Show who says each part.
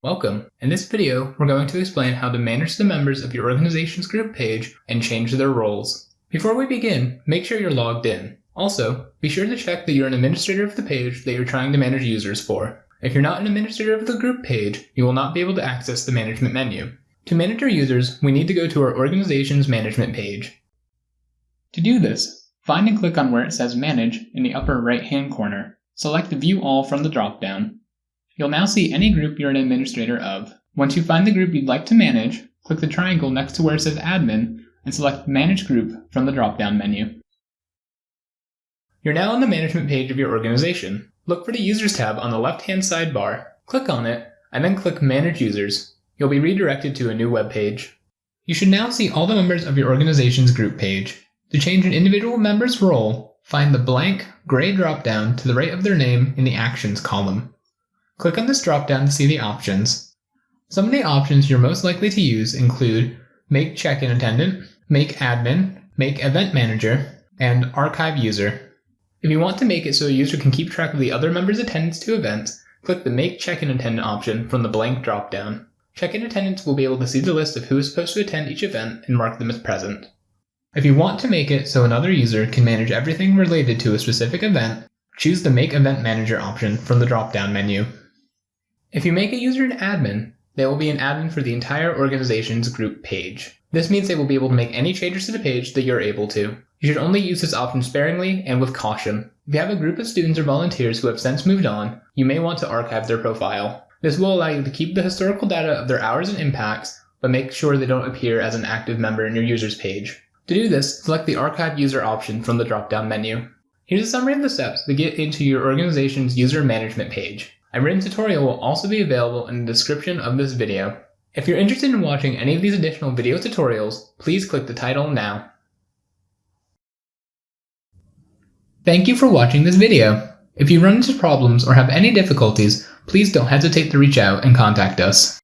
Speaker 1: Welcome. In this video, we're going to explain how to manage the members of your organization's group page and change their roles. Before we begin, make sure you're logged in. Also, be sure to check that you're an administrator of the page that you're trying to manage users for. If you're not an administrator of the group page, you will not be able to access the management menu. To manage our users, we need to go to our organization's management page. To do this, find and click on where it says Manage in the upper right-hand corner. Select View All from the dropdown You'll now see any group you're an administrator of. Once you find the group you'd like to manage, click the triangle next to where it says Admin and select Manage Group from the drop-down menu. You're now on the management page of your organization. Look for the Users tab on the left-hand sidebar, click on it, and then click Manage Users. You'll be redirected to a new web page. You should now see all the members of your organization's group page. To change an individual member's role, find the blank, gray drop-down to the right of their name in the Actions column. Click on this dropdown to see the options. Some of the options you're most likely to use include Make Check-in Attendant, Make Admin, Make Event Manager, and Archive User. If you want to make it so a user can keep track of the other members' attendance to events, click the Make Check-in Attendant option from the blank dropdown. Check-in attendants will be able to see the list of who is supposed to attend each event and mark them as present. If you want to make it so another user can manage everything related to a specific event, choose the Make Event Manager option from the drop-down menu. If you make a user an admin, they will be an admin for the entire organization's group page. This means they will be able to make any changes to the page that you're able to. You should only use this option sparingly and with caution. If you have a group of students or volunteers who have since moved on, you may want to archive their profile. This will allow you to keep the historical data of their hours and impacts, but make sure they don't appear as an active member in your users page. To do this, select the Archive User option from the drop-down menu. Here's a summary of the steps to get into your organization's user management page. A written tutorial will also be available in the description of this video. If you're interested in watching any of these additional video tutorials, please click the title now. Thank you for watching this video. If you run into problems or have any difficulties, please don't hesitate to reach out and contact us.